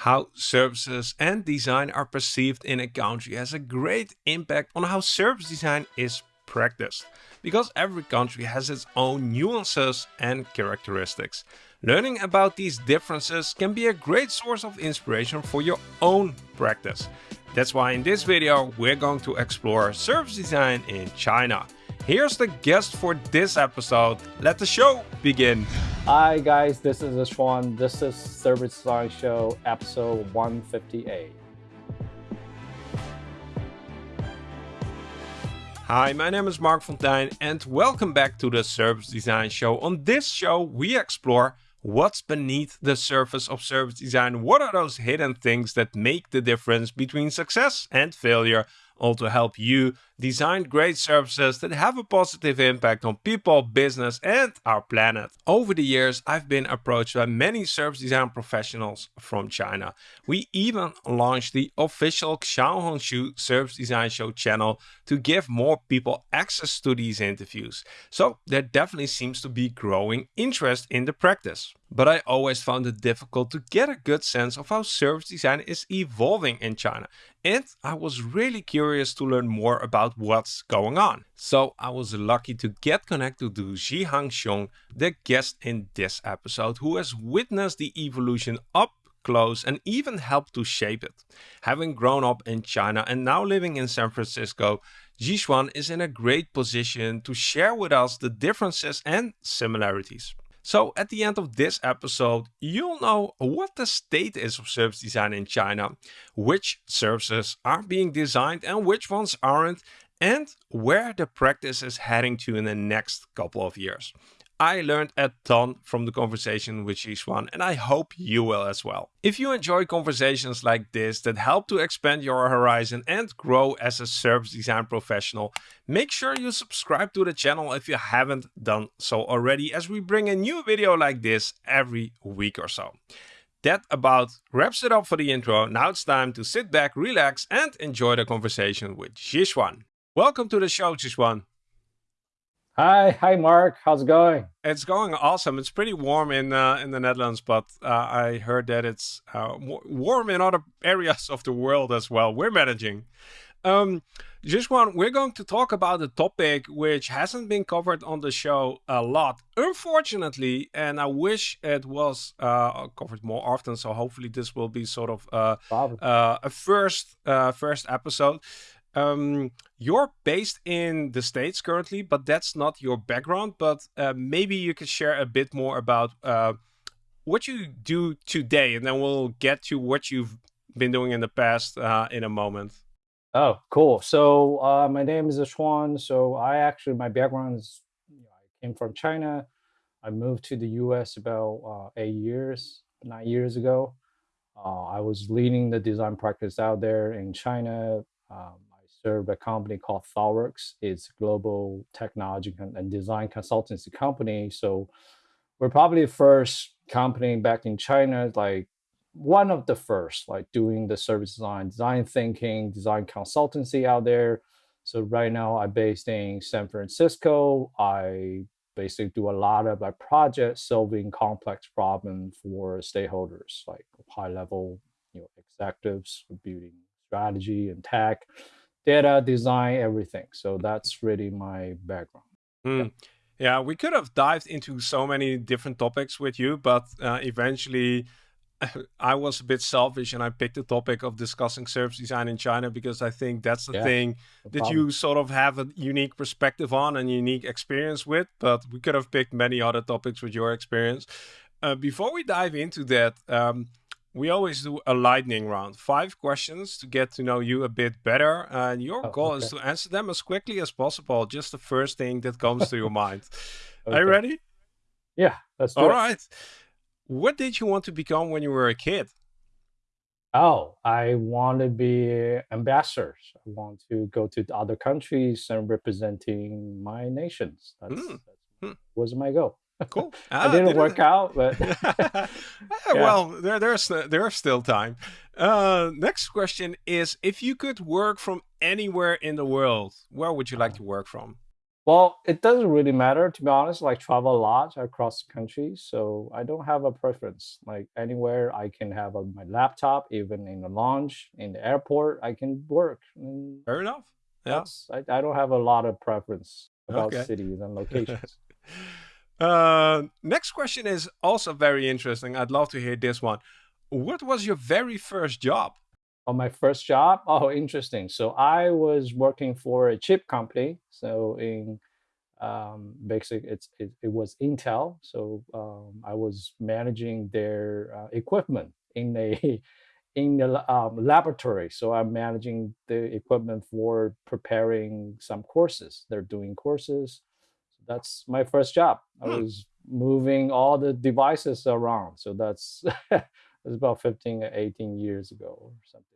How services and design are perceived in a country has a great impact on how service design is practiced, because every country has its own nuances and characteristics. Learning about these differences can be a great source of inspiration for your own practice. That's why in this video we're going to explore service design in China. Here's the guest for this episode. Let the show begin. Hi guys, this is Ashwan. This is Service Design Show episode 158. Hi, my name is Marc Fonteijn and welcome back to the Service Design Show. On this show we explore what's beneath the surface of service design, what are those hidden things that make the difference between success and failure all to help you design great services that have a positive impact on people, business, and our planet. Over the years, I've been approached by many service design professionals from China. We even launched the official Xiao Xiaohongshu Service Design Show channel to give more people access to these interviews. So there definitely seems to be growing interest in the practice. But I always found it difficult to get a good sense of how service design is evolving in China. And I was really curious to learn more about what's going on. So I was lucky to get connected to Zhihang Xiong, the guest in this episode, who has witnessed the evolution up close and even helped to shape it. Having grown up in China and now living in San Francisco, Zhixuan is in a great position to share with us the differences and similarities. So at the end of this episode, you'll know what the state is of service design in China, which services are being designed and which ones aren't, and where the practice is heading to in the next couple of years. I learned a ton from the conversation with Zhixuan and I hope you will as well. If you enjoy conversations like this that help to expand your horizon and grow as a service design professional, make sure you subscribe to the channel if you haven't done so already as we bring a new video like this every week or so. That about wraps it up for the intro. Now it's time to sit back, relax and enjoy the conversation with Zhixuan. Welcome to the show, Zhixuan. Hi, hi, Marc. How's it going? It's going awesome. It's pretty warm in uh, in the Netherlands, but uh, I heard that it's uh, warm in other areas of the world as well. We're managing. Um, just one, we're going to talk about a topic which hasn't been covered on the show a lot, unfortunately, and I wish it was uh, covered more often. So hopefully, this will be sort of uh, uh, a first first episode. Um, you're based in the States currently, but that's not your background. But uh, maybe you could share a bit more about uh, what you do today, and then we'll get to what you've been doing in the past uh, in a moment. Oh, cool. So uh, my name is Ashwan. So I actually, my background is, you know, I came from China. I moved to the US about uh, eight years, nine years ago. Uh, I was leading the design practice out there in China. Um, serve a company called ThoughtWorks. It's a global technology and design consultancy company. So we're probably the first company back in China, like one of the first, like doing the service design, design thinking, design consultancy out there. So right now I'm based in San Francisco. I basically do a lot of like projects solving complex problems for stakeholders, like high level, you know, executives building strategy and tech data design, everything. So that's really my background. Mm. Yeah. yeah. we could have dived into so many different topics with you, but uh, eventually I was a bit selfish and I picked the topic of discussing service design in China because I think that's the yeah, thing no that problem. you sort of have a unique perspective on and unique experience with. But we could have picked many other topics with your experience. Uh, before we dive into that, um, we always do a lightning round. Five questions to get to know you a bit better. And your oh, goal okay. is to answer them as quickly as possible. Just the first thing that comes to your mind. Okay. Are you ready? Yeah, let's do All it. right. What did you want to become when you were a kid? Oh, I want to be ambassadors. I want to go to other countries and representing my nations. That's, mm. that's was my goal cool. Ah, it didn't, work out, but yeah. well, there, there's there's still time. Uh, next question is: If you could work from anywhere in the world, where would you like to work from? Well, it doesn't really matter to be honest. Like travel a lot across the country, so I don't have a preference. Like anywhere I can have a, my laptop, even in the lounge, in the airport, I can work. And Fair enough. Yeah. I, I don't have a lot of preference about Okay. cities and locations. Uh, next question is also very interesting. I'd love to hear this one. What was your very first job? On my first job, oh, interesting. So I was working for a chip company. So in um, basic, it's it, it was Intel. So um, I was managing their uh, equipment in a in the um, laboratory. So I'm managing the equipment for preparing some courses. They're doing courses. That's my first job. I Hmm. was moving all the devices around. So that's that's about 15 or 18 years ago or something.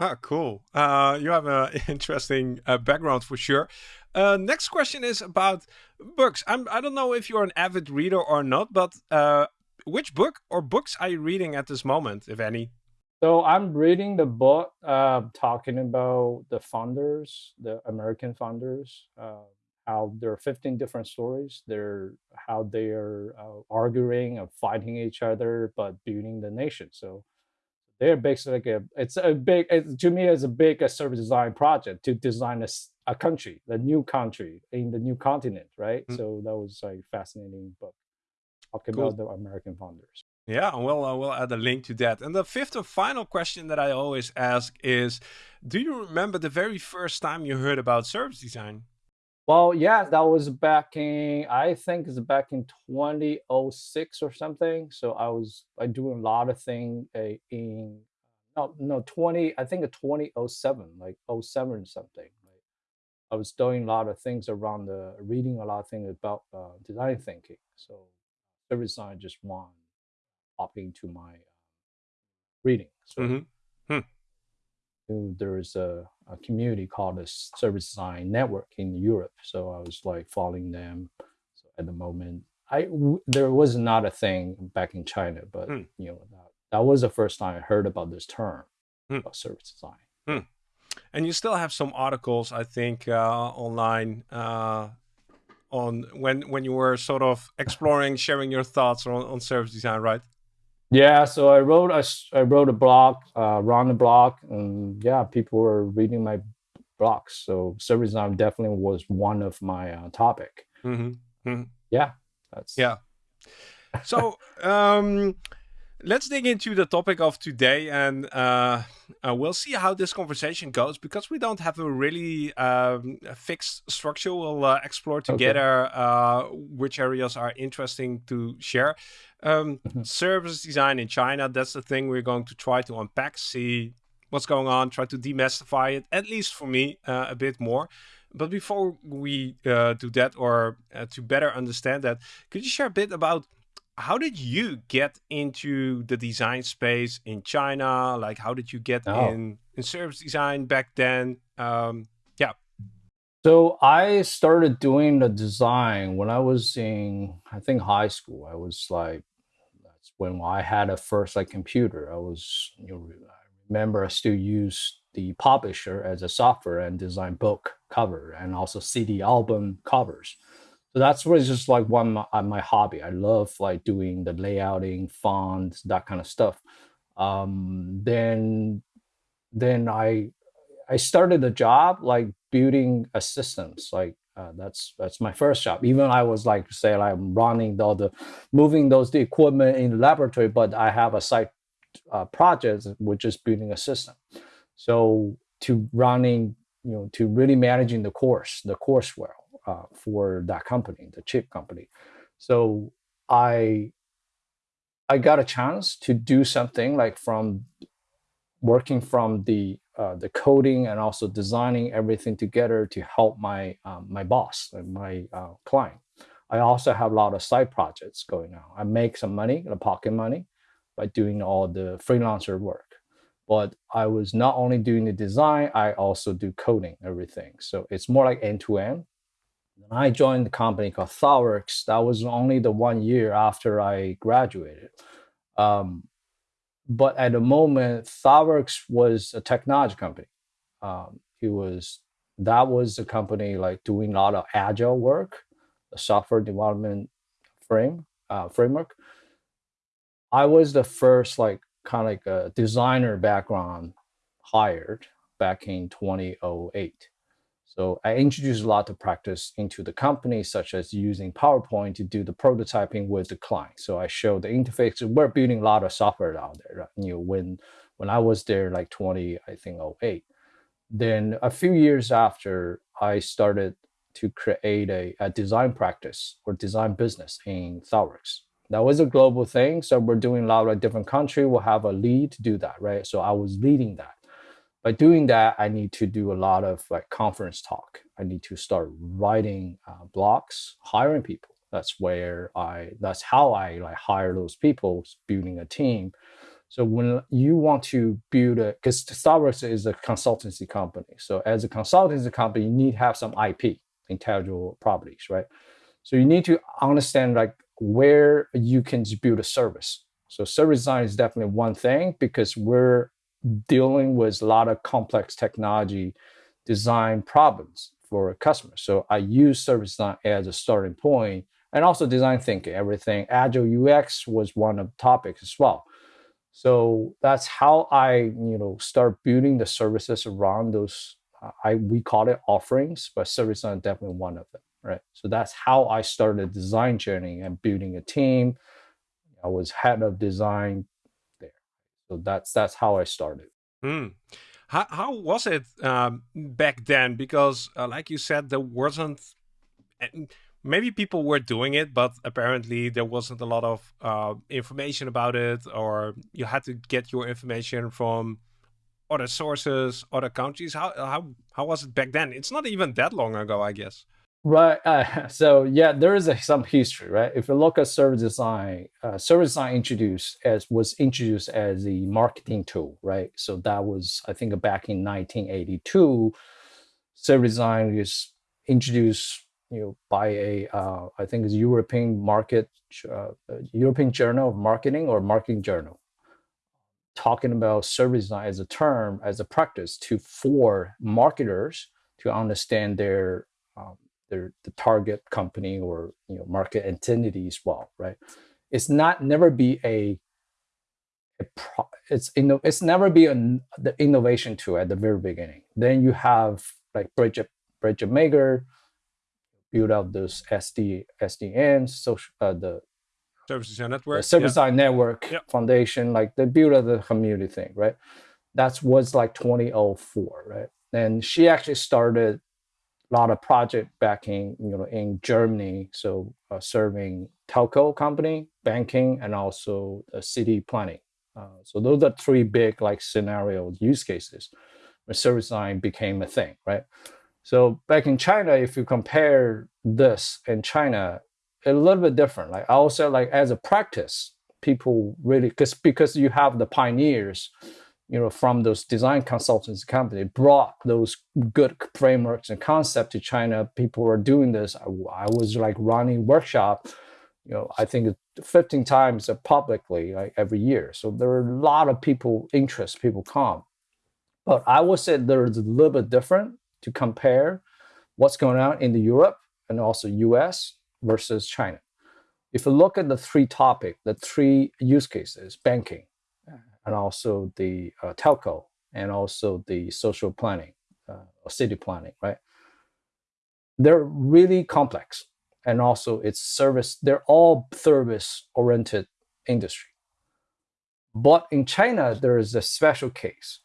Ah, cool. Uh, you have an interesting uh, background for sure. Uh, next question is about books. I'm, I don't know if you're an avid reader or not, but uh, which book or books are you reading at this moment, if any? So I'm reading the book uh, talking about the founders, the American founders, uh, how there are 15 different stories. They're how they are uh, arguing and fighting each other, but building the nation. So they're basically like a it's a big it, to me it's a big uh, service design project to design a country, the new country in the new continent, right? Mm. So that was like fascinating book talking Cool. about the American founders. Yeah, we'll, uh, we'll add a link to that. And the fifth and final question that I always ask is Do you remember the very first time you heard about service design? Well, yeah, that was back in I think it's back in 2006 or something. So I was I doing a lot of thing uh, in no no 20 I think a 2007 like 07 or something. Like I was doing a lot of things around the reading a lot of things about uh, design thinking. So service design just one pop into my uh, reading. So hmm knew there is a, a community called the Service Design Network in Europe. So I was like following them. So at the moment, I w- there was not a thing back in China, but Hmm. you know that, that was the first time I heard about this term Hmm. about service design. And you still have some articles, I think, uh, online uh, on when when you were sort of exploring, sharing your thoughts on, on service design, right? Yeah, so I wrote a I wrote a blog, uh, around the blog, and yeah, people were reading my blogs. So service design definitely was one of my uh, topic. hmm Yeah, that's Yeah. So um, let's dig into the topic of today, and uh, uh, we'll see how this conversation goes because we don't have a really um, fixed structure. We'll uh, explore together uh, which areas are interesting to share. Um, Mhm. Service design in China, that's the thing we're going to try to unpack, see what's going on, try to demystify it, at least for me, uh, a bit more. But before we uh, do that, or uh, to better understand that, could you share a bit about how did you get into the design space in China? Like, how did you get Oh. in in service design back then? Um, yeah. So I started doing the design when I was in, I think, high school. I was like, that's when I had a first like computer. I was, you know, I remember I still used the publisher as a software and design book cover and also CD album covers. So that's really just like one my, uh, my hobby. I love like doing the layouting, fonts, that kind of stuff. Um, then then I I started a job like building a systems. Like uh, that's that's my first job. Even I was like say like I'm running all the moving those the equipment in the laboratory, but I have a side uh, project which is building a system. So to running you know to really managing the course the course courseware uh, for that company, the chip company. So I I got a chance to do something like from working from the uh, the coding and also designing everything together to help my um, my boss and my uh, client. I also have a lot of side projects going on. I make some money, the pocket money, by doing all the freelancer work. But I was not only doing the design, I also do coding everything. So it's more like end to end. When I joined the company called ThoughtWorks, that was only the one year after I graduated. Um, but at the moment, ThoughtWorks was a technology company. Um, it was that was the company like doing a lot of agile work, the software development frame uh, framework. I was the first like kind of like a designer background hired back in 2008. So I introduced a lot of practice into the company, such as using PowerPoint to do the prototyping with the client. So I showed the interface. We're building a lot of software out there. Right? You know, when when I was there, like 20, I think 08. Then a few years after, I started to create a, a design practice or design business in ThoughtWorks. That was a global thing. So we're doing a lot of different country. We'll have a lead to do that, right? So I was leading that by doing that, I need to do a lot of like conference talk. I need to start writing uh, blogs, hiring people. That's where I. That's how I like hire those people, building a team. So when you want to build a, because ThoughtWorks is a consultancy company. So as a consultancy company, you need to have some IP, intellectual properties, right? So you need to understand like where you can build a service. So service design is definitely one thing because we're dealing with a lot of complex technology design problems for customers. So I use service design as a starting point and also design thinking, everything. Agile UX was one of the topics as well. So that's how I, you know, start building the services around those. Uh, I we call it offerings, but service design is definitely one of them, right? So that's how I started design journey and building a team. I was head of design that's that's how I started. Hmm. How, how was it um, back then? Because, uh, like you said, there wasn't. Maybe people were doing it, but apparently there wasn't a lot of uh, information about it, or you had to get your information from other sources, other countries. How how how was it back then? It's not even that long ago, I guess. Right. Uh, so yeah, there is a, some history, right? If you look at service design, uh, service design introduced as was introduced as a marketing tool, right? So that was I think back in 1982. Service design is introduced, you know, by a uh, I think it's European market, uh, European Journal of Marketing or Marketing Journal, talking about service design as a term as a practice to for marketers to understand their um, their the target company or you know market entity as well, right? It's not never be a, a pro, it's know it's never be a, the innovation tool at the very beginning. Then you have like Birgit Birgit Mager build out those SD SDNs, social uh, the service design network, service design network yeah. foundation, like they build out the community thing, right? That's was like 2004, right? And she actually started lot of project back in you know in Germany, so uh, serving telco company, banking, and also uh, city planning. Uh, so those are three big like scenario use cases where service line became a thing, right? So back in China, if you compare this in China, a little bit different. Like I also like as a practice, people really because because you have the pioneers you know, from those design consultants company brought those good frameworks and concept to China. People were doing this. I, I, was like running workshop, you know, I think 15 times publicly like every year. So there are a lot of people interest, people come. But I would say there's a little bit different to compare what's going on in the Europe and also US versus China. If you look at the three topic, the three use cases, banking, and also the uh, telco and also the social planning uh, or city planning, right? They're really complex and also it's service, they're all service oriented industry. But in China, there is a special case.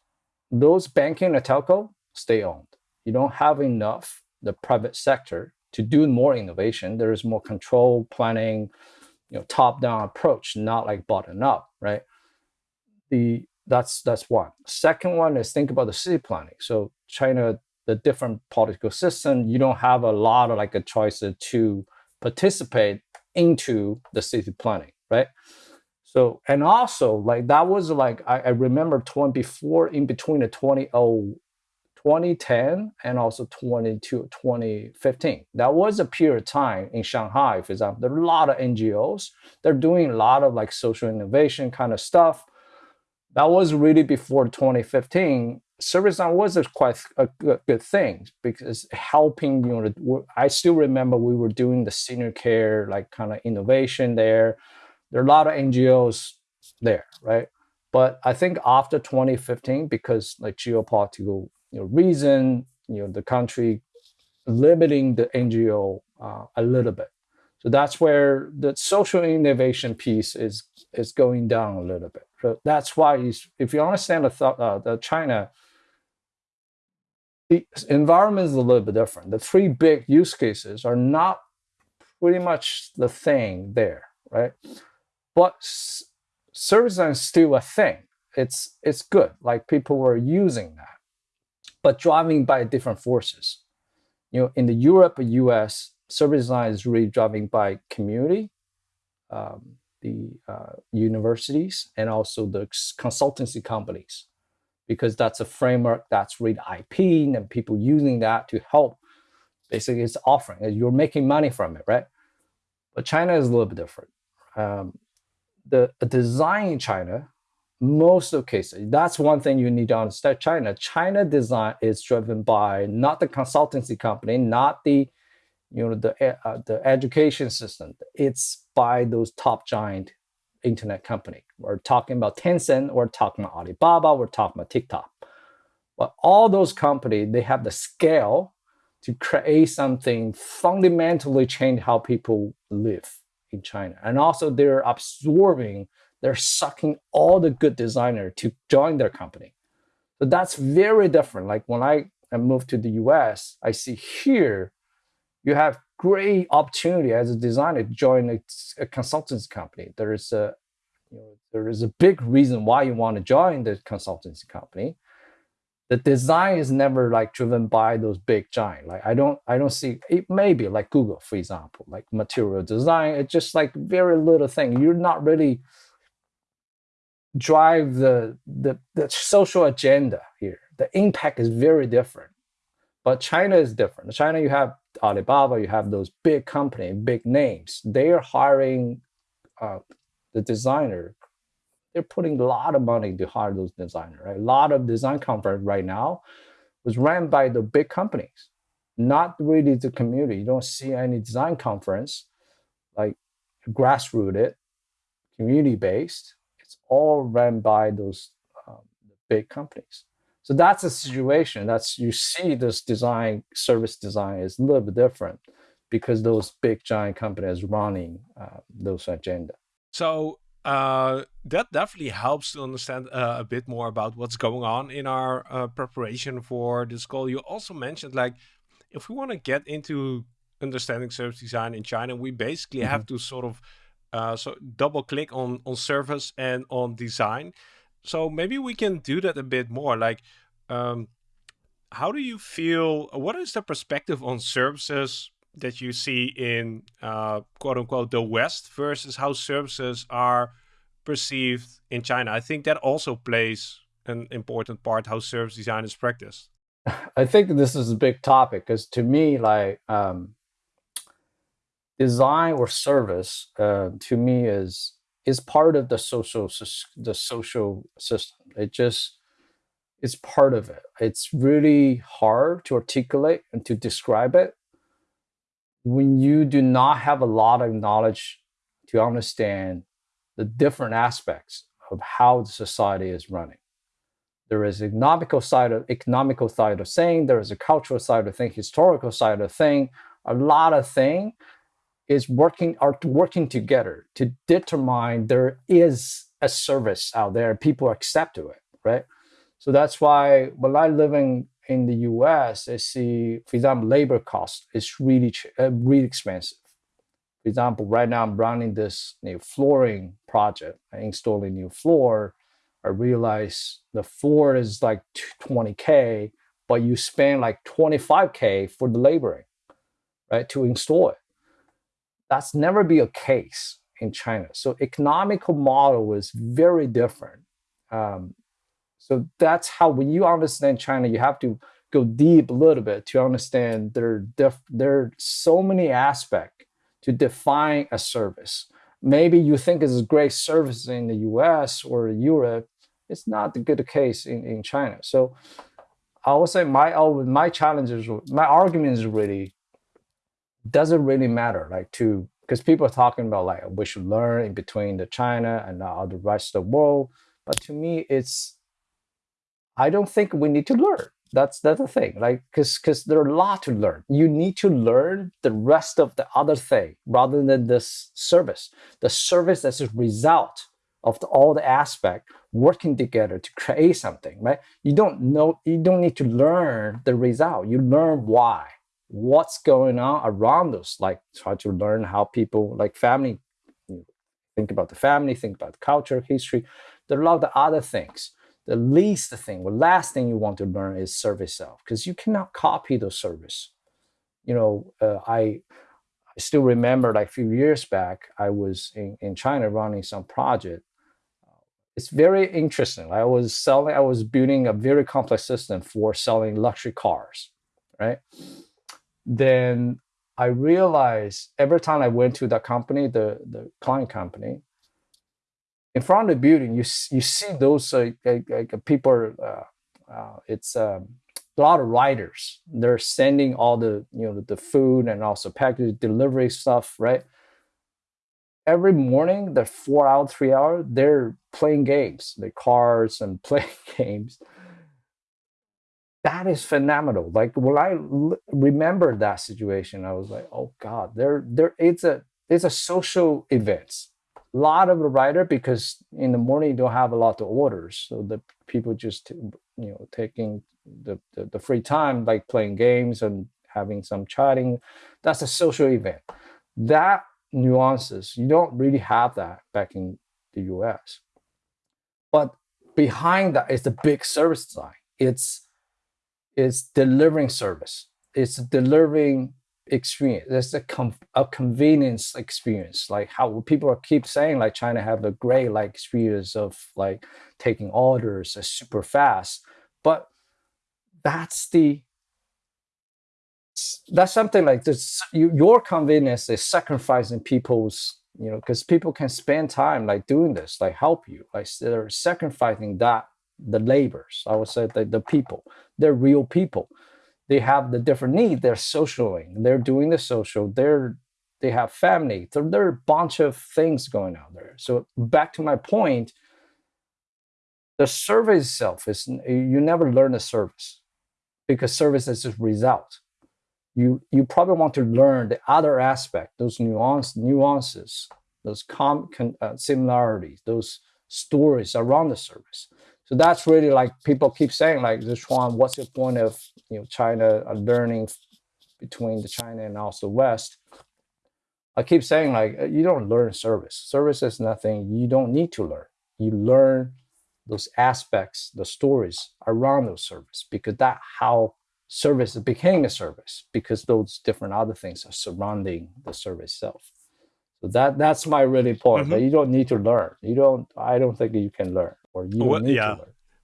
Those banking and telco stay owned. You don't have enough the private sector to do more innovation. There is more control planning, you know, top-down approach, not like bottom up, right? The that's that's one. Second one is think about the city planning. So China, the different political system, you don't have a lot of like a choice to participate into the city planning, right? So and also like that was like I, I remember 20 before in between the 20, 2010 and also 22 2015 that was a period of time in shanghai for example there are a lot of ngos they're doing a lot of like social innovation kind of stuff that was really before 2015. Service design was a quite a good, good thing because helping you know I still remember we were doing the senior care like kind of innovation there. There are a lot of NGOs there, right? But I think after 2015, because like geopolitical you know, reason, you know, the country limiting the NGO uh, a little bit. So that's where the social innovation piece is is going down a little bit. So that's why if you understand the, uh, the China, the environment is a little bit different. The three big use cases are not pretty much the thing there, right? But service design is still a thing. It's it's good. Like people were using that, but driving by different forces. You know, in the Europe, US, service design is really driving by community, um, the uh, universities, and also the consultancy companies, because that's a framework that's really IP and people using that to help. Basically, it's offering. You're making money from it, right? But China is a little bit different. Um, the design in China, most of the cases, that's one thing you need to understand. China, China design is driven by not the consultancy company, not the you know the uh, the education system. It's by those top giant internet company. We're talking about Tencent, we're talking about Alibaba, we're talking about TikTok. But all those companies, they have the scale to create something fundamentally change how people live in China. And also they're absorbing, they're sucking all the good designer to join their company. So that's very different. Like when I, moved to the US, I see here you have great opportunity as a designer to join a, a consultancy company. There is a you know, there is a big reason why you want to join the consultancy company. The design is never like driven by those big giant. Like i don't i don't see it maybe like google for example like material design. It's just like very little thing. You're not really drive the the, the social agenda here. The impact is very different. But china is different. China you have alibaba you have those big company big names they are hiring uh, the designer they're putting a lot of money to hire those designers. Right? A lot of design conference right now was ran by the big companies, not really the community. You don't see any design conference like grassrooted, community based. It's all ran by those um, big companies. So that's a situation. That's you see this design service design is a little bit different because those big giant companies running uh, those agenda. So uh, that definitely helps to understand uh, a bit more about what's going on in our uh, preparation for this call. You also mentioned like if we want to get into understanding service design in China, we basically mm -hmm. have to sort of uh, so double click on on service and on design. So maybe we can do that a bit more. Like, um, how do you feel? What is the perspective on services that you see in uh, quote unquote the West versus how services are perceived in China. I think that also plays an important part how service design is practiced. I think this is a big topic because to me, like um, design or service, uh, to me is is part of the social the social system. It just it's part of it. It's really hard to articulate and to describe it when you do not have a lot of knowledge to understand the different aspects of how the society is running. There is economical side of economical side of thing. There is a cultural side of thing, historical side of thing. A lot of thing is working are working together to determine there is a service out there. People accept to it, right? So that's why when I living in the US, I see, for example, labor cost is really, uh, really expensive. For example, right now I'm running this new flooring project, installing new floor. I realize the floor is like 20K, but you spend like 25K for the laboring, right, to install it. That's never be a case in China. So economical model is very different. Um, so that's how when you understand China, you have to go deep a little bit to understand there there are so many aspects to define a service. Maybe you think it's a great service in the US or Europe, It's not the good case in, in China. So I would say my my challenge is my argument is really doesn't really matter like to because people are talking about like we should learn in between the China and the rest of the world. But to me, it's I don't think we need to learn. That's that's the thing. Like because because there are a lot to learn. You need to learn the rest of the other thing rather than this service. The service as a result of the, all the aspect working together to create something, right? You don't know, you don't need to learn the result. You learn why, what's going on around us. Like try to learn how people, like family, think about the family, think about culture, history. There are a lot of other things. The least thing, the last thing you want to learn is service self, because you cannot copy the service. You know, uh, I I still remember like a few years back, I was in, in China running some project it's very interesting. I was selling, I was building a very complex system for selling luxury cars, right? Then I realized every time I went to that company, the, the client company, in front of the building, you, you see those uh, like, like people, uh, uh, it's um, a lot of riders. They're sending all the, you know, the food and also package delivery stuff, right? every morning, the four hour, three hour, they're playing games, the cards and playing games. That is phenomenal. Like when I l- remember that situation, I was like, oh God, there, there, it's a, it's a social event. A lot of the writer because in the morning you don't have a lot of orders, so the people just you know taking the, the, the free time like playing games and having some chatting. That's a social event. That nuances. You don't really have that back in the US. But behind that is the big service design. It's it's delivering service. It's delivering experience. It's a, a convenience experience. Like how people keep saying like China have a great like experience of like taking orders uh, super fast. But that's the that's something like this you, your convenience is sacrificing people's you know because people can spend time like doing this like help you like they're sacrificing that the labors i would say that the people. They're real people. They have the different needs. They're socialing. They're doing the social. They're they have family. So there are a bunch of things going on there. So back to my point the service itself is you never learn a service because service is a result. You you probably want to learn the other aspect, those nuance nuances, those com, uh, similarities, those stories around the service. So that's really like people keep saying like, Zhuan, what's the point of you know China learning between the China and also West? I keep saying like uh, you don't learn service. Service is nothing you don't need to learn. You learn those aspects, the stories around those service because that how service became a service because those different other things are surrounding the service itself. So that that's my really point. Mm-hmm. That you don't need to learn. You don't. I don't think you can learn, or you well, yeah.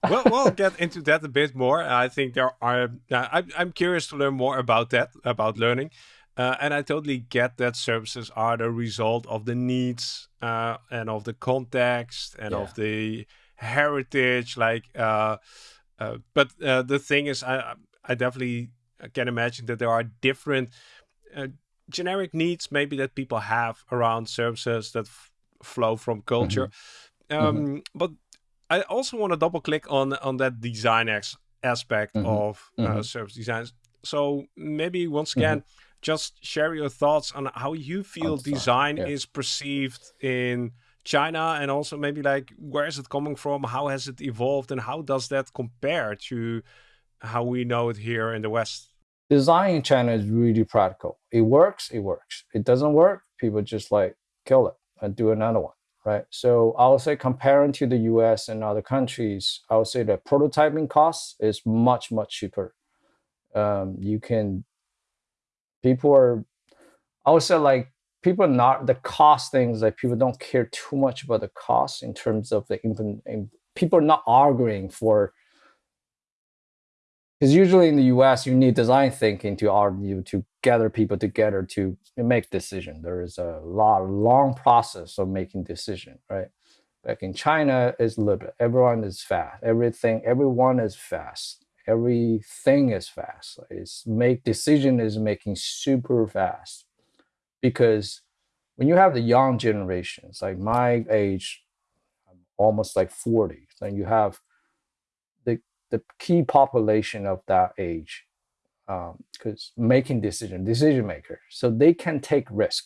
well, we'll get into that a bit more. I think there are. Uh, I'm, I'm curious to learn more about that, about learning. Uh, and I totally get that services are the result of the needs uh, and of the context and yeah. of the heritage. Like, uh, uh but uh, the thing is, I I definitely can imagine that there are different uh, generic needs maybe that people have around services that flow from culture. Mm-hmm. Um, mm-hmm. But I also want to double click on on that design ex- aspect mm-hmm. of uh, mm-hmm. service designs. So maybe once mm-hmm. again, just share your thoughts on how you feel design yeah. is perceived in China, and also maybe like where is it coming from? How has it evolved, and how does that compare to how we know it here in the West? Design in China is really practical. It works, it works. It doesn't work, people just like kill it and do another one, right? So I would say comparing to the US and other countries, I would say the prototyping cost is much, much cheaper. Um, you can, people are, I would say like people are not, the cost things like people don't care too much about the cost in terms of the, people are not arguing for because usually in the us you need design thinking to argue to gather people together to make decision there is a lot long process of making decision right Back in China, it's a little. Everyone is fast. Everything, everyone is fast. Everything is fast. It's make decision is making super fast because when you have the young generations, like my age, I'm almost like 40, then you have the key population of that age because um, making decision decision maker. So they can take risk.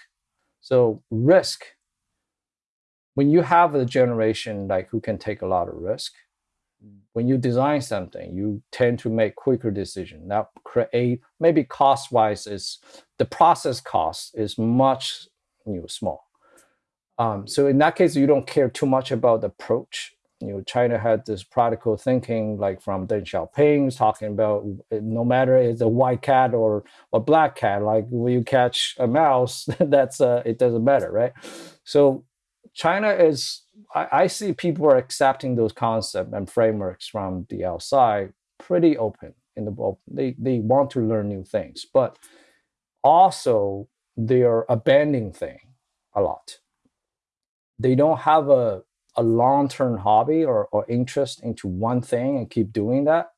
So risk when you have a generation like who can take a lot of risk when you design something you tend to make quicker decision. That create maybe cost wise is the process cost is much you know, small. Um, so in that case you don't care too much about the approach you know, China had this practical thinking, like from Deng Xiaoping, talking about no matter it's a white cat or a black cat, like when you catch a mouse, that's uh, it doesn't matter, right? So China is, I, I see people are accepting those concepts and frameworks from the outside pretty open in the book. They they want to learn new things, but also they are abandoning thing a lot. They don't have a a long-term hobby or, or interest into one thing and keep doing that,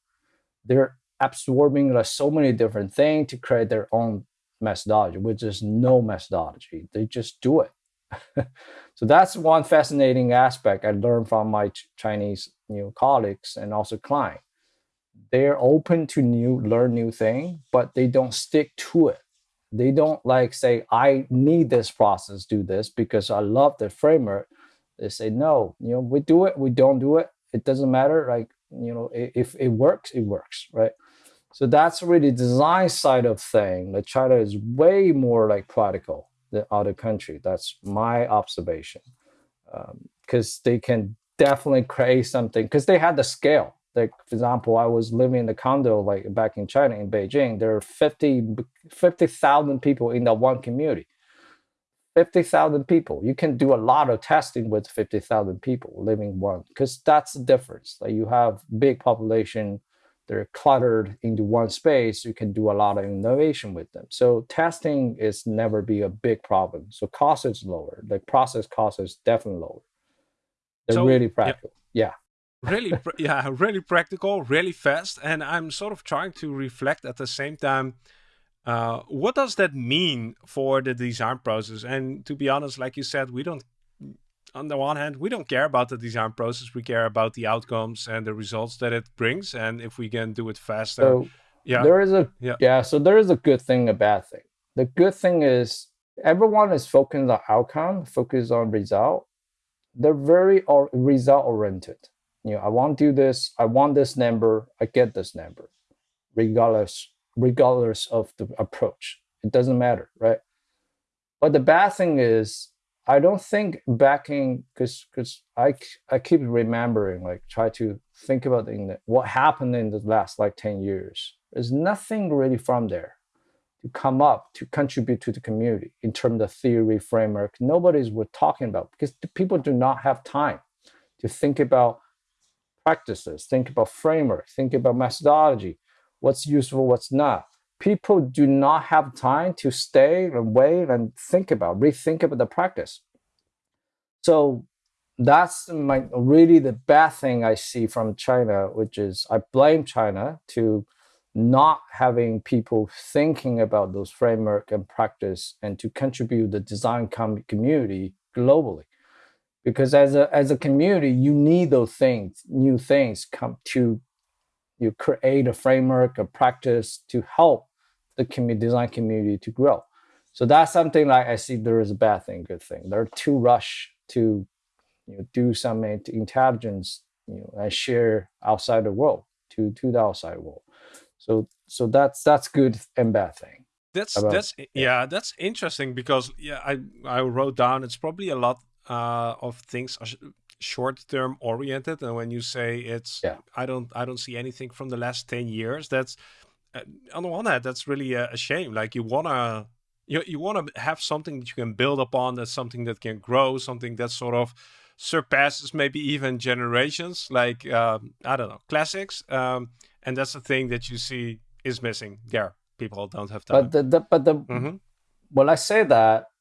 they're absorbing like so many different things to create their own methodology, which is no methodology. They just do it. so that's one fascinating aspect I learned from my Chinese you know, colleagues and also client. They're open to new, learn new thing, but they don't stick to it. They don't like say, I need this process, do this because I love the framework they say no you know we do it we don't do it. It doesn't matter like you know if it works it works right? So that's really design side of thing. That china is way more like practical than other country. That's my observation because um, they can definitely create something because they had the scale. Like for example i was living in the condo like back in china in beijing. There are 50 50000 people in that one community 50,000 people. You can do a lot of testing with 50,000 people living one because that's the difference. Like you have big population, they're cluttered into one space. You can do a lot of innovation with them. So testing is never be a big problem. So cost is lower. The process cost is definitely lower. They're so, really practical. Yeah. yeah. really, yeah, really practical, really fast. And I'm sort of trying to reflect at the same time uh, what does that mean for the design process? And to be honest, like you said, we don't. On the one hand, we don't care about the design process. We care about the outcomes and the results that it brings, and if we can do it faster. So yeah, there is a yeah. yeah. So there is a good thing, a bad thing. The good thing is everyone is focused on outcome, focused on result. They're very or result oriented. You know, I want to do this. I want this number. I get this number, regardless regardless of the approach. It doesn't matter, right? But the bad thing is, I don't think backing because because I I keep remembering like try to think about the, what happened in the last like ten years. There's nothing really from there to come up to contribute to the community in terms of theory framework. Nobody's we're talking about because people do not have time to think about practices, think about framework, think about methodology, what's useful, what's not. People do not have time to stay and wait and think about, rethink about the practice. So that's my really the bad thing I see from China, which is I blame China to not having people thinking about those framework and practice and to contribute the design com- community globally because as a as a community you need those things new things come to you create a framework, a practice to help the community, design community to grow. So that's something like I see there is a bad thing, good thing. They're too rush to you know, do some intelligence you know, and share outside the world to to the outside world. So so that's that's good and bad thing. That's about, that's yeah. yeah. that's interesting because yeah I I wrote down it's probably a lot uh, of things short term oriented and when you say it's yeah. i don't i don't see anything from the last 10 years that's uh, on the one hand that's really a, a shame like you want to you, you want to have something that you can build upon that's something that can grow something that sort of surpasses maybe even generations like um, i don't know classics um, and that's the thing that you see is missing there people don't have time but the, the but the mm -hmm. when i say that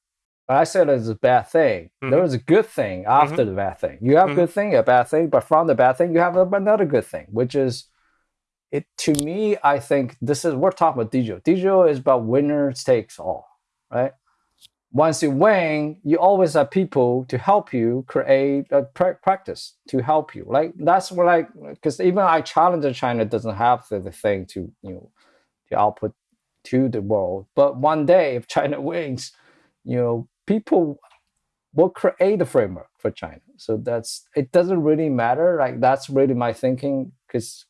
I said it's a bad thing. Mhm. There was a good thing after the bad thing. You have Mhm. good thing, a bad thing, but from the bad thing, you have another good thing, which is it. To me, I think this is we're talking about digital. Digital is about winner takes all, right? Once you win, you always have people to help you create a pra- practice to help you. Like that's what I like because even I challenge China doesn't have the, the thing to you know to output to the world. But one day, if China wins, you know, people will create a framework for China. So that's it doesn't really matter. Like that's really my thinking because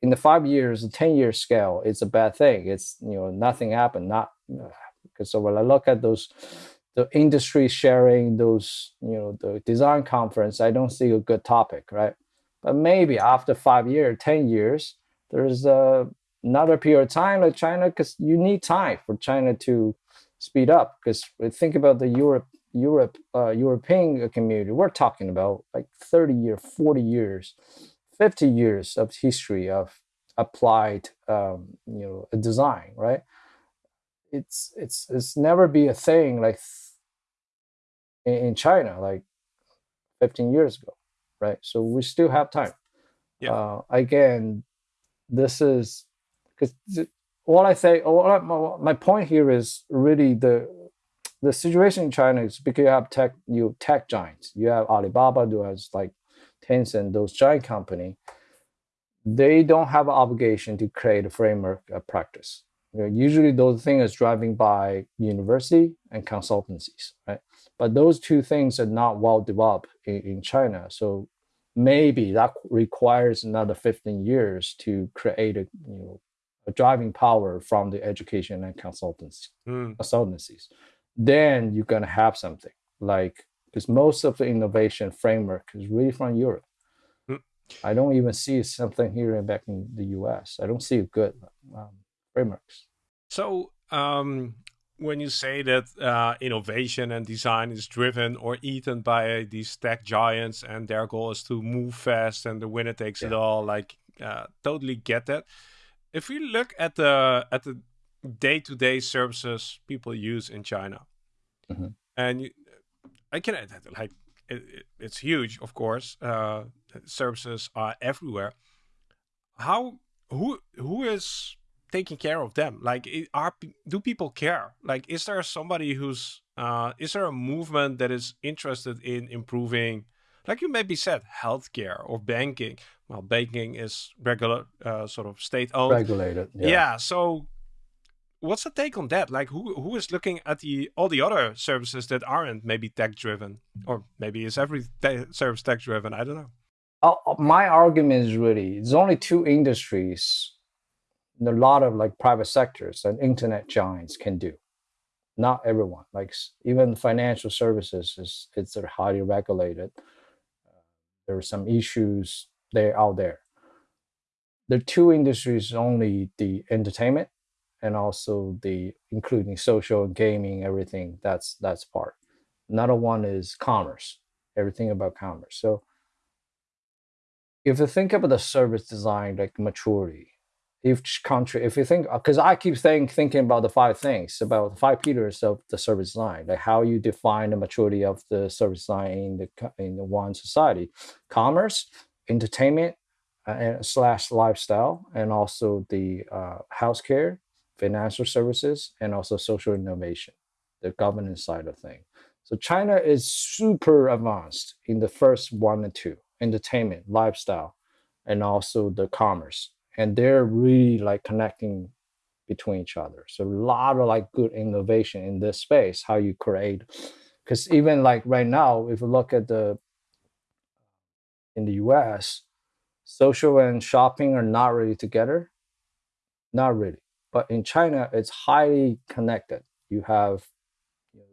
in the five years, the ten year scale, it's a bad thing. It's you know nothing happened. Not because so when I look at those the industry sharing those you know the design conference, I don't see a good topic, right? But maybe after five years, ten years, there's a another period of time like China because you need time for China to speed up because think about the Europe Europe uh, European community. We're talking about like 30 years 40 years 50 years of history of applied um, you know design right? It's it's it's never be a thing like in, in China like 15 years ago right? So we still have time. Yeah. uh, again this is because all I say, all I, my, point here is really the the situation in China is because you have tech, you tech giants, you have Alibaba, who has like Tencent, those giant company. They don't have an obligation to create a framework of practice. You know, usually, those things are driving by university and consultancies, right? But those two things are not well developed in, in China, so maybe that requires another 15 years to create a you know driving power from the education and consultants Mm. consultancies then you're going to have something like because most of the innovation framework is really from europe Mm. i don't even see something here and back in the us i don't see good um, frameworks So, um, when you say that uh, innovation and design is driven or eaten by these tech giants and their goal is to move fast and the winner takes it all, like, uh, totally get that. If we look at the at the day-to-day services people use in China, Mhm. and you, I can like it, it, it's huge, of course. Uh, services are everywhere. How who who is taking care of them? Like, are do people care? Like, is there somebody who's uh, is there a movement that is interested in improving, like you maybe said, healthcare or banking? Well, banking is regular, uh, sort of state owned. regulated Yeah. So, what's the take on that? Like, who who is looking at the all the other services that aren't maybe tech driven, or maybe is every service tech driven? I don't know. Uh, uh, my argument is really it's only two industries a lot of like private sectors and internet giants can do not everyone like even financial services is it's highly regulated there are some issues there out there. The two industries only the entertainment and also the including social gaming everything that's that's part. Another one is commerce everything about commerce. So if you think about the service design like maturity each country if you think because i keep saying thinking about the five things about the five pillars of the service line, like how you define the maturity of the service line in the in the one society commerce entertainment uh, and slash lifestyle and also the uh, healthcare financial services and also social innovation the governance side of things so china is super advanced in the first one and two entertainment lifestyle and also the commerce and they're really like connecting between each other. So a lot of like good innovation in this space how you create because even like right now if you look at the in the us social and shopping are not really together. Not really. But in china it's highly connected. You have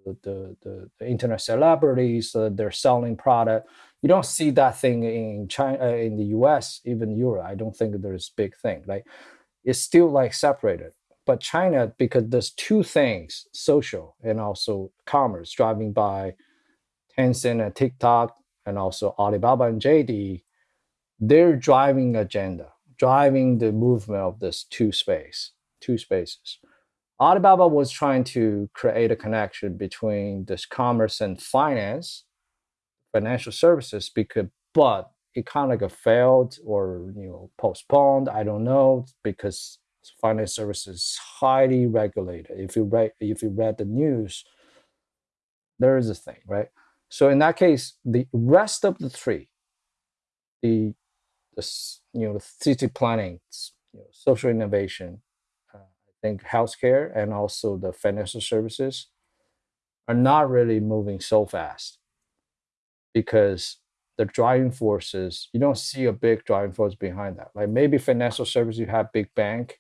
the, the the internet celebrities uh, they're selling product you don't see that thing in china in the us even europe i don't think there's big thing like it's still like separated. But china because there's two things social and also commerce driving by tencent and tiktok and also alibaba and jd they're driving agenda driving the movement of this two space two spaces. Alibaba was trying to create a connection between this commerce and finance, financial services, because but it kind of like failed or you know postponed. I don't know because finance services highly regulated. If you read if you read the news, there is a thing, right? So in that case, the rest of the three, the the you know the city planning, you know, social innovation, uh, I think healthcare, and also the financial services are not really moving so fast because the driving forces you don't see a big driving force behind that. Like maybe financial service, you have big bank,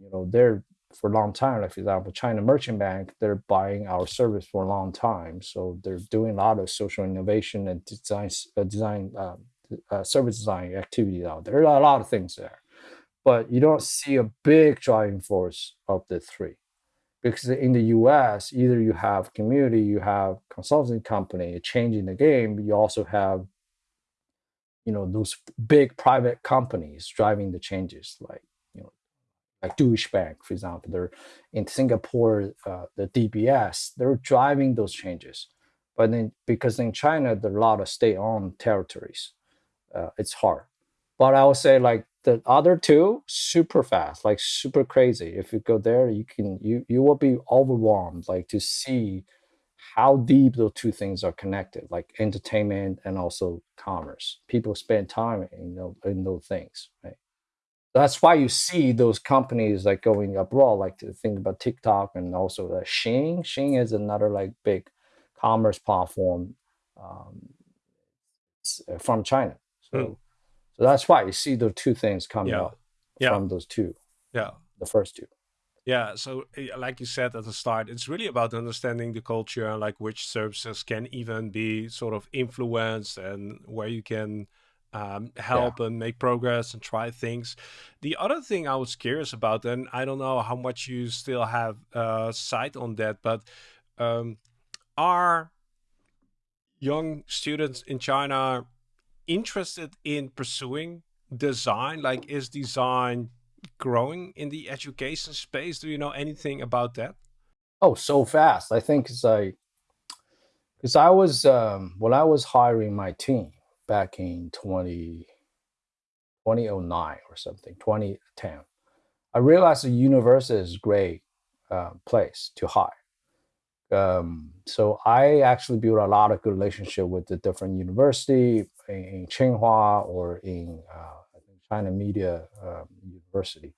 you know, they're for a long time. Like for example, China Merchant Bank, they're buying our service for a long time, so they're doing a lot of social innovation and design uh, design um, uh, service design activities out there. There are a lot of things there, but you don't see a big driving force of the three. Because in the US, either you have community, you have consulting company changing the game, you also have you know those big private companies driving the changes like you know like Deutsche Bank, for example, they're in Singapore, uh, the DBS, they're driving those changes. But then because in China, there are a lot of state-owned territories, uh, it's hard. But I would say like the other two, super fast, like super crazy. If you go there, you can you you will be overwhelmed, like to see how deep those two things are connected, like entertainment and also commerce. People spend time in those, in those things, right? That's why you see those companies like going abroad, like to think about TikTok and also the Shein. Shein is another like big commerce platform um, from China. So, mm. That's why you see the two things coming yeah. up yeah. from those two. Yeah, the first two. Yeah, so eh, like you said at the start, it's really about understanding the culture and like which services can even be sort of influenced and where you can um, help yeah. and make progress and try things. The other thing I was curious about, and I don't know how much you still have uh, sight on that, but um, are young students in China interested in pursuing design? Like, is design growing in the education space? Do you know anything about that? Oh, so fast. I think it's like because I was um, when I was hiring my team back in 20, 2009 or something, 2010. I realized the university is a great uh, place to hire. Um, so I actually built a lot of good relationship with the different university in, in Tsinghua or in uh, China Media um, University.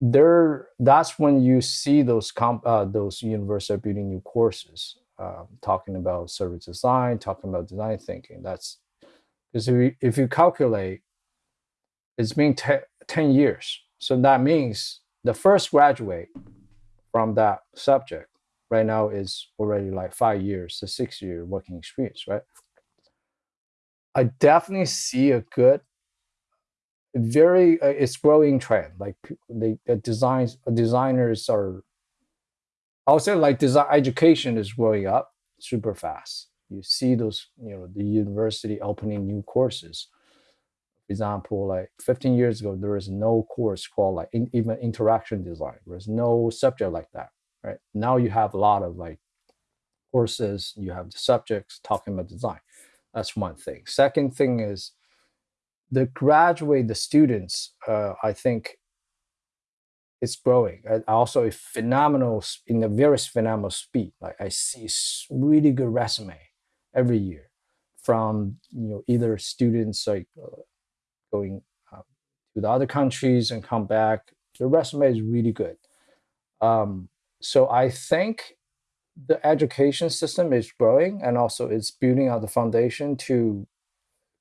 There, that's when you see those comp, uh, those universities are building new courses, um, talking about service design, talking about design thinking. That's because if you, if you calculate, it's been 10 years. So that means the first graduate from that subject right now is already like five years to six year working experience, right? I definitely see a good, very uh, it's growing trend. Like the, the designs designers are, I would say like design education is growing up super fast. You see those, you know, the university opening new courses. For example, like 15 years ago, there was no course called like in, even interaction design. There's no subject like that, right? Now you have a lot of like courses. You have the subjects talking about design that's one thing. Second thing is the graduate, the students, uh, I think it's growing. Also a phenomenal in a very phenomenal speed. Like I see really good resume every year from you know either students like uh, going uh, to the other countries and come back. The resume is really good. Um, so I think the education system is growing and also it's building out the foundation to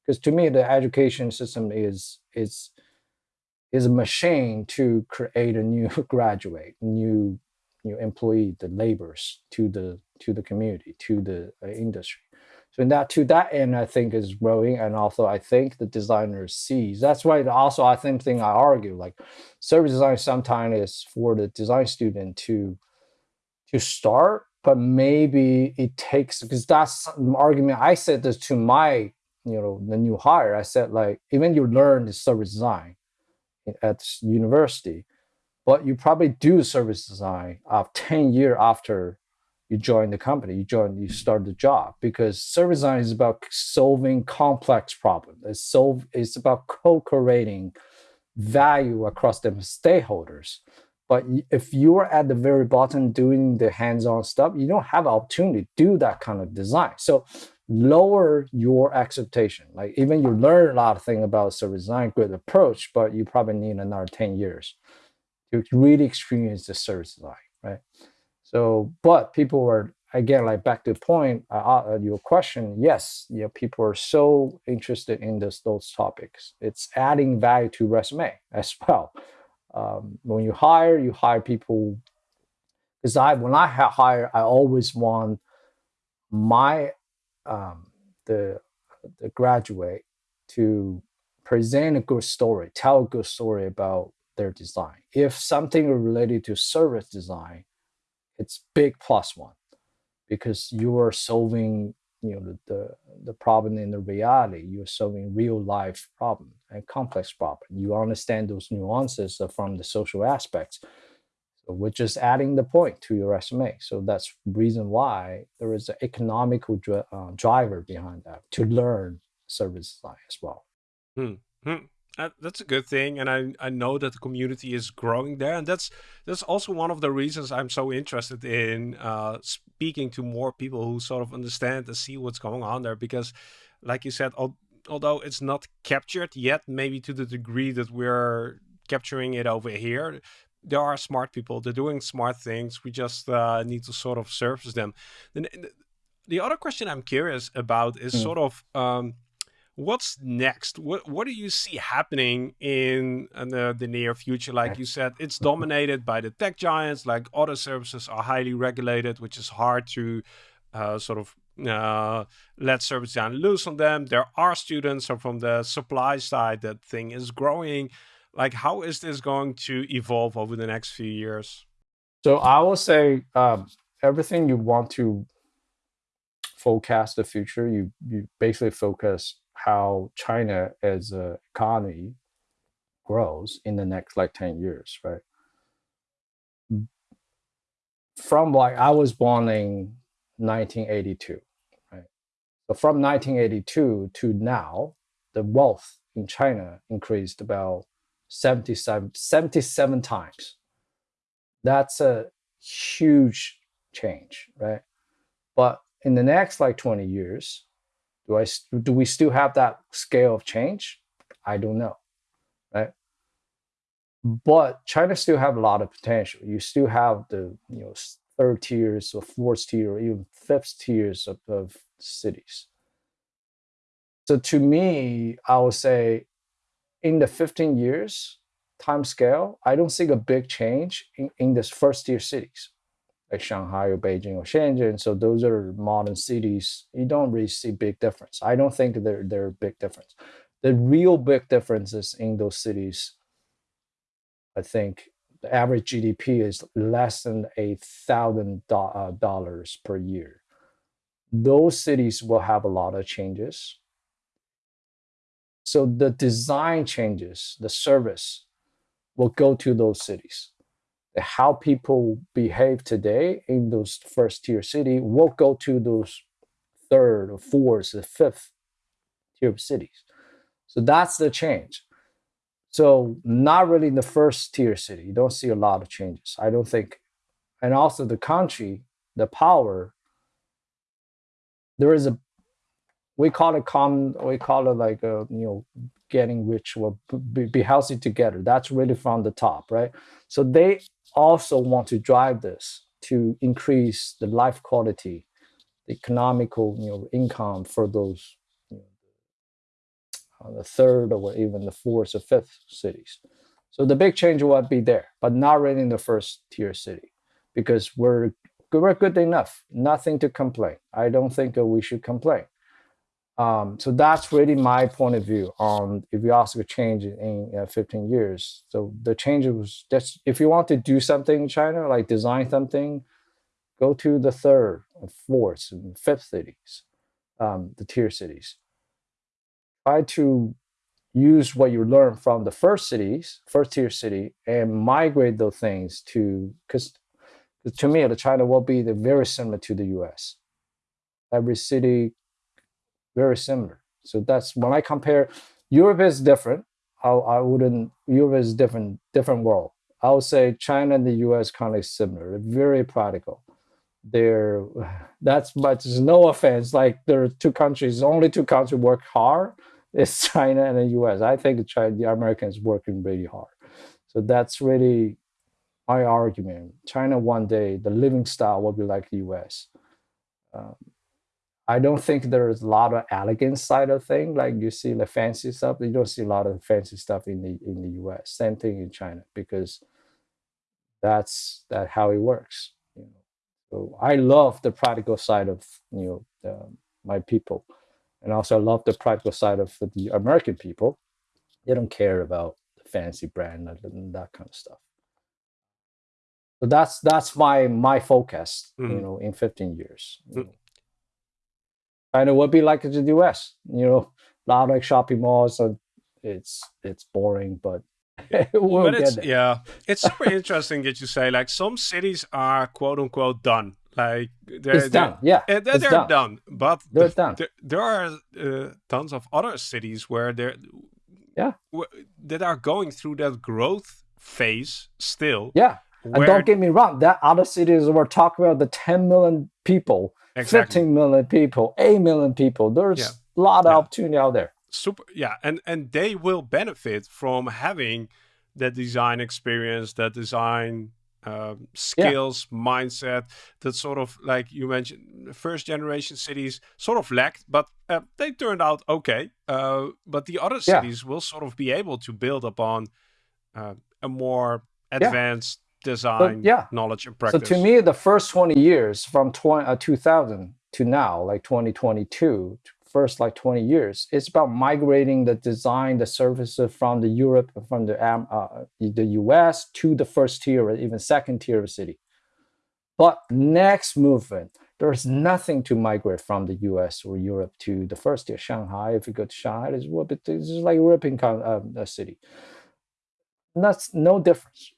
because to me the education system is is is a machine to create a new graduate new new employee the laborers to the to the community to the uh, industry. So in that to that end i think is growing and also i think the designer sees. That's why also i think thing i argue like service design sometimes is for the design student to to start but maybe it takes because that's an argument I said this to my you know the new hire. I said like even you learn the service design at university, but you probably do service design of 10 year after you join the company, you join, you start the job because service design is about solving complex problems. It's solve, it's about co-creating value across the stakeholders. But if you're at the very bottom doing the hands-on stuff, you don't have opportunity to do that kind of design. So lower your expectation. Like even you learn a lot of things about service design, good approach, but you probably need another 10 years to really experience the service design, right? So, but people are again like back to the point uh, uh, your question. Yes, yeah, people are so interested in this those topics. It's adding value to resume as well. Um, when you hire, you hire people because I when I hire, I always want my um, the the graduate to present a good story, tell a good story about their design. If something related to service design, it's big plus one because you are solving you know the, the, problem in the reality you're solving real life problem and complex problem you understand those nuances from the social aspects so we're just adding the point to your resume so that's reason why there is an economical dri uh, driver behind that to learn service design as well hmm. Hmm. Uh, that's a good thing, and I I know that the community is growing there, and that's that's also one of the reasons I'm so interested in uh, speaking to more people who sort of understand and see what's going on there. Because, like you said, al although it's not captured yet, maybe to the degree that we're capturing it over here, there are smart people. They're doing smart things. We just uh, need to sort of surface them. The, the other question I'm curious about is mm. sort of. Um, what's next? What what do you see happening in the, the near future? Like you said, it's dominated by the tech giants. Like other services are highly regulated, which is hard to uh, sort of uh, let service design loose on them. There are students, so from the supply side, that thing is growing. Like, how is this going to evolve over the next few years? So I will say um, everything you want to forecast the future, you you basically focus how China as an economy grows in the next like 10 years, right? From like I was born in 1982, right? So from 1982 to now, the wealth in China increased about 77, 77 times. That's a huge change, right? But in the next like 20 years, do I do we still have that scale of change? I don't know, right? But China still have a lot of potential. You still have the you know third tiers or fourth tier or even fifth tiers of, of cities. So to me, I would say in the 15 years time scale, I don't see a big change in, in this first tier cities like Shanghai or Beijing or Shenzhen. So those are modern cities. You don't really see big difference. I don't think there there are big difference. The real big differences in those cities, I think the average GDP is less than a thousand uh, dollars per year. Those cities will have a lot of changes. So the design changes, the service will go to those cities how people behave today in those first tier city will go to those third or fourth or fifth tier of cities. So that's the change. So not really in the first tier city. You don't see a lot of changes. I don't think. And also the country, the power, there is a we call it common we call it like a you know getting rich or be, be healthy together that's really from the top right so they also want to drive this to increase the life quality, the economical you know, income for those you know, uh, the third or even the fourth or fifth cities. So the big change will be there, but not really in the first tier city because we're we're good enough, nothing to complain. I don't think we should complain. Um, so that's really my point of view on if you ask a change in uh, 15 years. So the change was just if you want to do something in China, like design something, go to the third, fourth, and fifth cities, um, the tier cities. Try to use what you learn from the first cities, first tier city, and migrate those things to because to me, the China will be the very similar to the U.S. Every city very similar. So that's when I compare. Europe is different. I, I wouldn't. Europe is different, different world. I would say China and the U.S. kind of similar. They're very practical. They're that's much. No offense. Like there are two countries. Only two countries work hard is China and the US. I think China, the Americans working really hard. So that's really my argument. China one day, the living style will be like the US. Um, I don't think there's a lot of elegant side of thing. Like you see the fancy stuff, you don't see a lot of fancy stuff in the in the US. Same thing in China because that's that how it works. You know, so I love the practical side of you know the, my people and also I love the practical side of the American people. They don't care about the fancy brand and that kind of stuff. So that's that's my my focus, mm. you mm-hmm. know, in 15 years. Mm. And it would be like in the US, you know, a lot like shopping malls. So it's it's boring, but we'll but it's, yeah, it's super interesting that you say like some cities are quote unquote done. Like they're, it's done. Yeah, they're, they're done. done. But they're the, done. There, there are uh, tons of other cities where they're yeah that are going through that growth phase still. Yeah, and don't get me wrong. That other cities we're talking about the 10 million people, exactly. 15 million people, 8 million people. There's yeah. a lot of yeah. opportunity out there. Super. Yeah, and and they will benefit from having that design experience, that design um, skills, yeah. mindset that sort of like you mentioned, first generation cities sort of lacked, but uh, they turned out okay. Uh, but the other cities yeah. will sort of be able to build upon uh, a more advanced design yeah. knowledge and practice. So to me, the first 20 years from 20, uh, 2000 to now, like 2022, first like 20 years. It's about migrating the design, the services from the Europe, from the, um, uh, the US to the first tier, or even second tier of city. But next movement, there's nothing to migrate from the US or Europe to the first tier. Shanghai, if you go to Shanghai, it's, it's like European uh, city. That's no difference.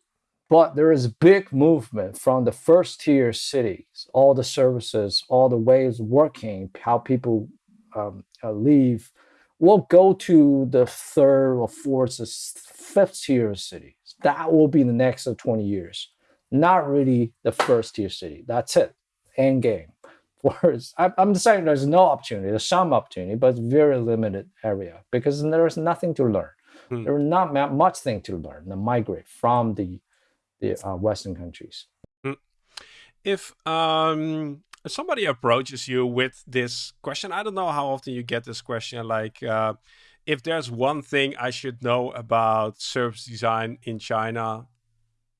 But there is big movement from the first tier cities, all the services, all the ways working, how people um, uh, leave will go to the third or fourth or fifth tier cities. That will be the next 20 years. Not really the first tier city. That's it. End game. Whereas I'm saying there's no opportunity. There's some opportunity, but it's very limited area because there's nothing to learn. Hmm. There's not much thing to learn. To migrate from the the uh, Western countries. Hmm. If um, somebody approaches you with this question, I don't know how often you get this question, like uh, if there's one thing I should know about service design in China,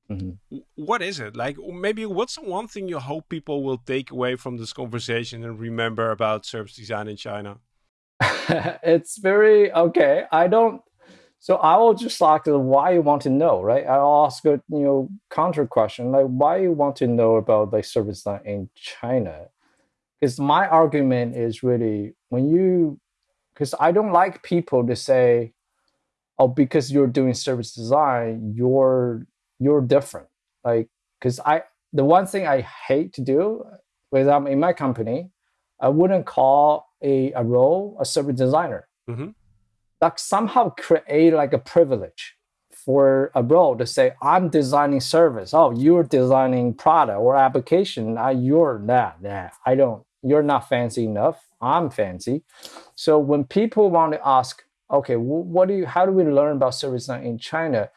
mm -hmm. what is it? Like maybe what's the one thing you hope people will take away from this conversation and remember about service design in China? it's very okay. I don't so I will just ask why you want to know, right? I'll ask a you know counter question like why you want to know about like service design in China, because my argument is really when you, because I don't like people to say, oh because you're doing service design you're you're different, like because I the one thing I hate to do when I'm in my company, I wouldn't call a, a role a service designer. Mm -hmm like somehow create like a privilege for a role to say I'm designing service. Oh, you're designing product or application. I, you're that. Nah, I don't. You're not fancy enough. I'm fancy. So when people want to ask, okay, what do you? How do we learn about service design in China?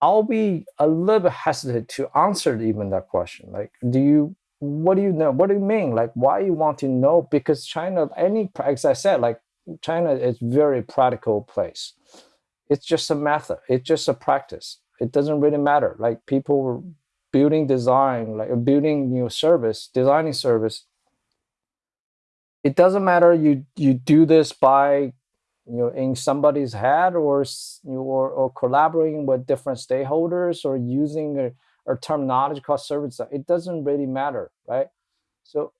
I'll be a little bit hesitant to answer even that question. Like, do you? What do you know? What do you mean? Like, why you want to know? Because China, any, as I said, like China is very practical place. It's just a method. It's just a practice. It doesn't really matter. Like people building design, like building new service, designing service. It doesn't matter you you do this by you know in somebody's head or or, or collaborating with different stakeholders or using a, a terminology called service. It doesn't really matter, right? So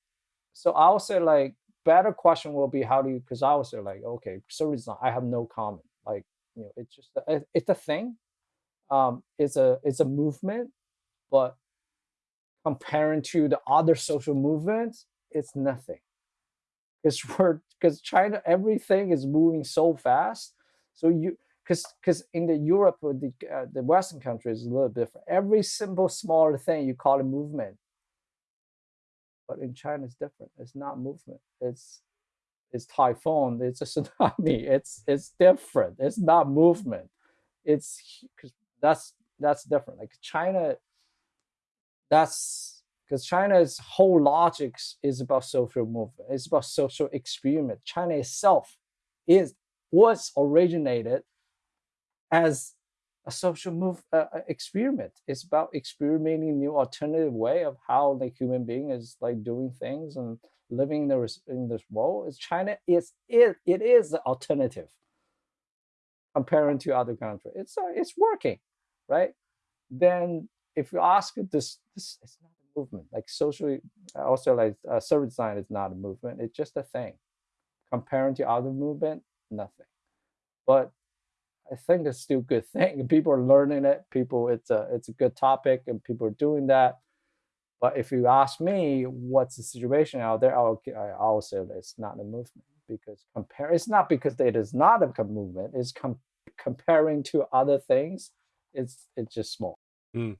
so I'll say like better question will be how do you? Because I was like, okay, service design. I have no comment. Like you know, it's just it's a thing. Um, it's a it's a movement, but comparing to the other social movements, it's nothing. Because we're because China, everything is moving so fast. So you because because in the Europe the uh, the Western countries is a little different. Every simple smaller thing you call a movement, but in China it's different. It's not movement. It's it's typhoon. It's a tsunami. It's it's different. It's not movement. It's because that's that's different. Like China, that's because China's whole logic is about social movement. It's about social experiment. China itself is was originated as a social move uh, uh, experiment. It's about experimenting new alternative way of how the human being is like doing things and living in this in this world. Is China is it it is the alternative comparing to other countries. It's uh, it's working, right? Then if you ask this, this it's not a movement. Like socially, also like uh, service design is not a movement. It's just a thing. Comparing to other movement, nothing. But I think it's still a good thing. People are learning it. People, it's a it's a good topic, and people are doing that. But if you ask me, what's the situation out there? I'll I'll say that it's not a movement because compare. It's not because it is not a movement. It's com comparing to other things. It's it's just small. Mm.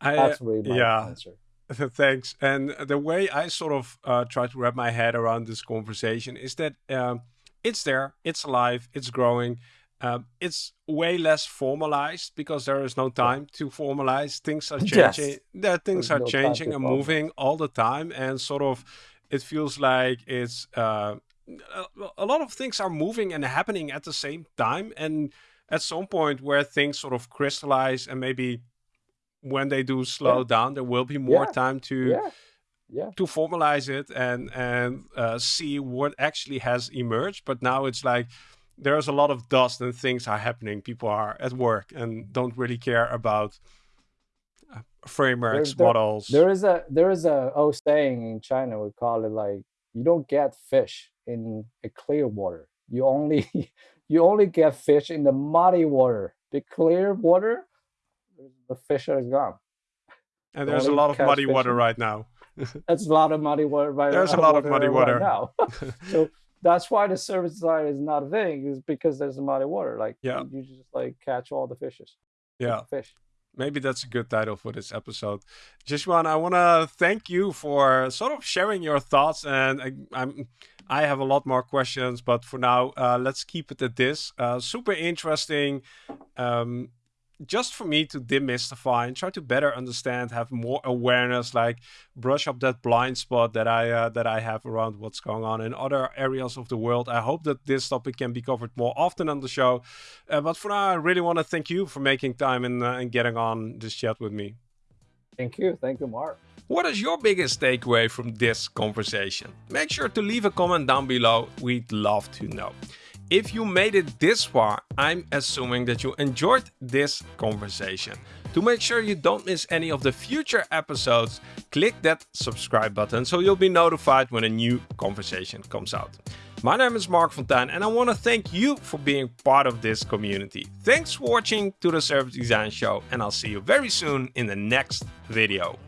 I, That's really my yeah. answer. Thanks. And the way I sort of uh, try to wrap my head around this conversation is that um, it's there, it's alive, it's growing um, it's way less formalized because there is no time to formalize. Things are changing. Yes. That things There's are no changing and moving all the time, and sort of, it feels like it's uh, a lot of things are moving and happening at the same time. And at some point where things sort of crystallize, and maybe when they do slow yeah. down, there will be more yeah. time to. Yeah. to formalize it and and uh, see what actually has emerged but now it's like there's a lot of dust and things are happening. People are at work and don't really care about uh, frameworks, there, models. There is a there is a old saying in China. We call it like you don't get fish in a clear water. You only you only get fish in the muddy water. The clear water, the fish are gone. And there's a lot of muddy water right now. There's a lot of muddy water right There's a lot of muddy water right now. so that's why the service design is not a thing is because there's a muddy water like yeah. you just like catch all the fishes. Yeah. fish. Maybe that's a good title for this episode. Zhixuan, i want to thank you for sort of sharing your thoughts and I, i'm i have a lot more questions but for now uh, let's keep it at this. Uh, super interesting um, just for me to demystify and try to better understand, have more awareness, like brush up that blind spot that I uh, that I have around what's going on in other areas of the world. I hope that this topic can be covered more often on the show. Uh, but for now, I really want to thank you for making time and, uh, and getting on this chat with me. Thank you. Thank you, Marc. What is your biggest takeaway from this conversation? Make sure to leave a comment down below. We'd love to know. If you made it this far, I'm assuming that you enjoyed this conversation. To make sure you don't miss any of the future episodes, click that subscribe button so you'll be notified when a new conversation comes out. My name is Marc Fonteijn and I want to thank you for being part of this community. Thanks for watching to the Service Design Show and I'll see you very soon in the next video.